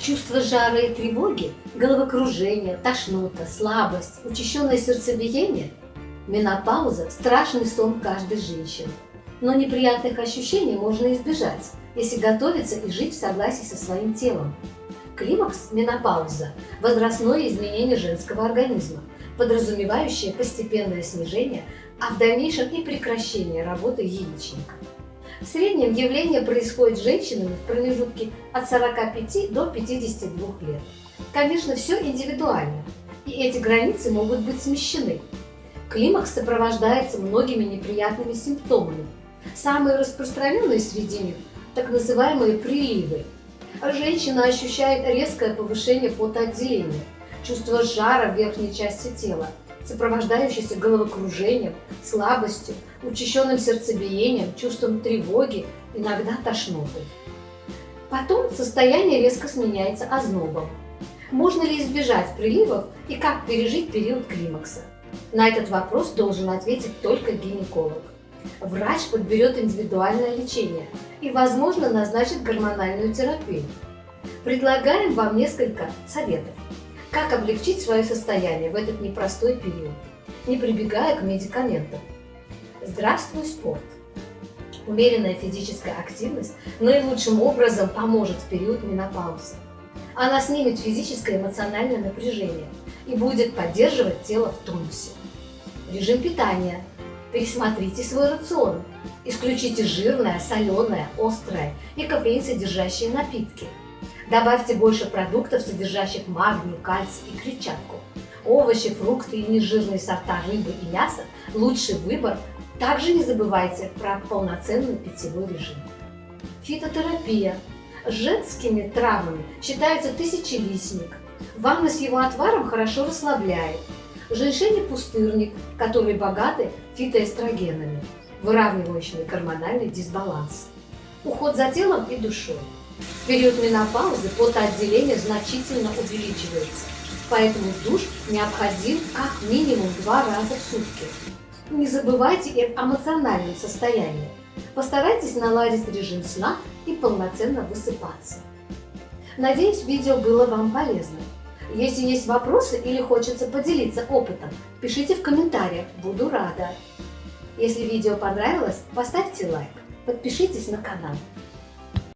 Чувство жара и тревоги, головокружение, тошнота, слабость, учащенное сердцебиение – менопауза – страшный сон каждой женщины. Но неприятных ощущений можно избежать, если готовиться и жить в согласии со своим телом. Климакс – менопауза – возрастное изменение женского организма, подразумевающее постепенное снижение, а в дальнейшем и прекращение работы яичника. В среднем явление происходит с женщинами в промежутке от 45 до 52 лет. Конечно, все индивидуально, и эти границы могут быть смещены. Климакс сопровождается многими неприятными симптомами. Самые распространенные среди них – так называемые приливы. Женщина ощущает резкое повышение потоотделения, чувство жара в верхней части тела, сопровождающийся головокружением, слабостью, учащенным сердцебиением, чувством тревоги, иногда тошнотой. Потом состояние резко сменяется ознобом. Можно ли избежать приливов и как пережить период климакса? На этот вопрос должен ответить только гинеколог. Врач подберет индивидуальное лечение и, возможно, назначит гормональную терапию. Предлагаем вам несколько советов. Как облегчить свое состояние в этот непростой период, не прибегая к медикаментам? Здравствуй, спорт! Умеренная физическая активность наилучшим образом поможет в период менопаузы. Она снимет физическое и эмоциональное напряжение и будет поддерживать тело в тонусе. Режим питания. Пересмотрите свой рацион. Исключите жирное, соленое, острое и кофеин содержащие напитки – Добавьте больше продуктов, содержащих магний, кальций и клетчатку. Овощи, фрукты и нежирные сорта рыбы и мяса – лучший выбор. Также не забывайте про полноценный питьевой режим. Фитотерапия. Женскими травами считается тысячелистник. Ванна с его отваром хорошо расслабляет. Женьшень пустырник, которые богаты фитоэстрогенами, выравнивающими гормональный дисбаланс. Уход за телом и душой. В период менопаузы потоотделение значительно увеличивается, поэтому душ необходим как минимум два раза в сутки. Не забывайте и эмоциональном состоянии. Постарайтесь наладить режим сна и полноценно высыпаться. Надеюсь, видео было вам полезно. Если есть вопросы или хочется поделиться опытом, пишите в комментариях, буду рада. Если видео понравилось, поставьте лайк, подпишитесь на канал.